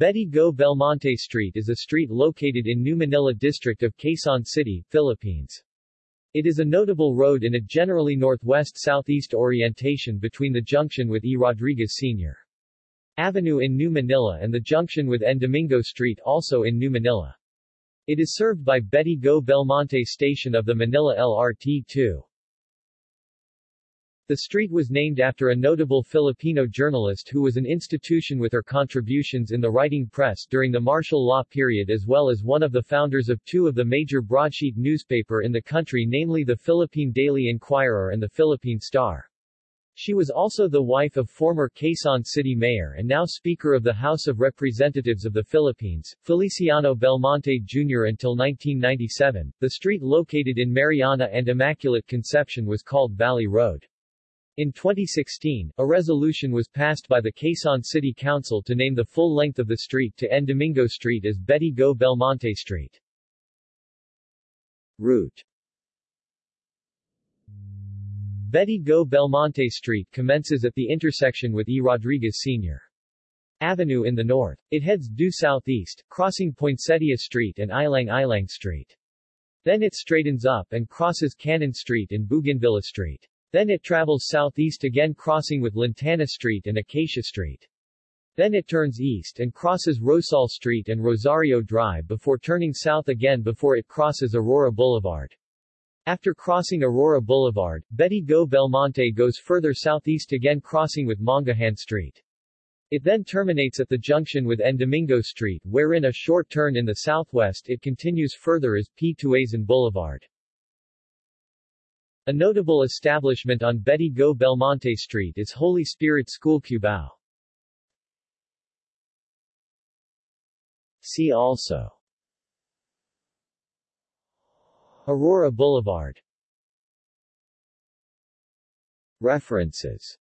Betty Go Belmonte Street is a street located in New Manila district of Quezon City, Philippines. It is a notable road in a generally northwest-southeast orientation between the junction with E. Rodriguez Sr. Avenue in New Manila and the junction with N. Domingo Street also in New Manila. It is served by Betty Go Belmonte station of the Manila LRT-2. The street was named after a notable Filipino journalist who was an institution with her contributions in the writing press during the martial law period as well as one of the founders of two of the major broadsheet newspaper in the country namely the Philippine Daily Inquirer and the Philippine Star. She was also the wife of former Quezon City Mayor and now Speaker of the House of Representatives of the Philippines, Feliciano Belmonte Jr. Until 1997, the street located in Mariana and Immaculate Conception was called Valley Road. In 2016, a resolution was passed by the Quezon City Council to name the full length of the street to N. Domingo Street as Betty Go Belmonte Street. Route Betty Go Belmonte Street commences at the intersection with E. Rodriguez Sr. Avenue in the north. It heads due southeast, crossing Poinsettia Street and Ilang Ilang Street. Then it straightens up and crosses Cannon Street and Bougainvillea Street. Then it travels southeast again crossing with Lantana Street and Acacia Street. Then it turns east and crosses Rosal Street and Rosario Drive before turning south again before it crosses Aurora Boulevard. After crossing Aurora Boulevard, Betty Go Belmonte goes further southeast again crossing with Mangahan Street. It then terminates at the junction with N. Domingo Street wherein a short turn in the southwest it continues further as P. Tuazon Boulevard. A notable establishment on Betty Go Belmonte Street is Holy Spirit School Cubao. See also. Aurora Boulevard. References